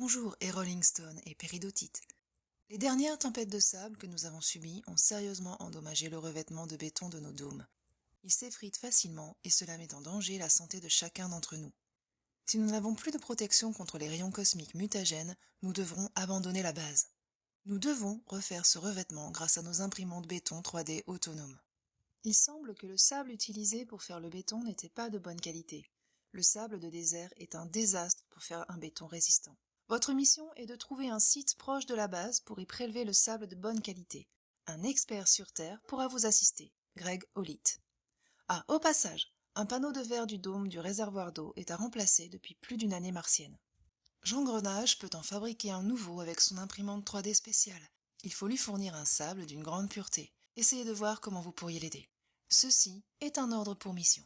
Bonjour, et Rolling Stone et Péridotite. Les dernières tempêtes de sable que nous avons subies ont sérieusement endommagé le revêtement de béton de nos dômes. Il s'effrite facilement et cela met en danger la santé de chacun d'entre nous. Si nous n'avons plus de protection contre les rayons cosmiques mutagènes, nous devrons abandonner la base. Nous devons refaire ce revêtement grâce à nos imprimantes béton 3D autonomes. Il semble que le sable utilisé pour faire le béton n'était pas de bonne qualité. Le sable de désert est un désastre pour faire un béton résistant. Votre mission est de trouver un site proche de la base pour y prélever le sable de bonne qualité. Un expert sur Terre pourra vous assister, Greg Holit. Ah, au passage, un panneau de verre du dôme du réservoir d'eau est à remplacer depuis plus d'une année martienne. Jean Grenage peut en fabriquer un nouveau avec son imprimante 3D spéciale. Il faut lui fournir un sable d'une grande pureté. Essayez de voir comment vous pourriez l'aider. Ceci est un ordre pour mission.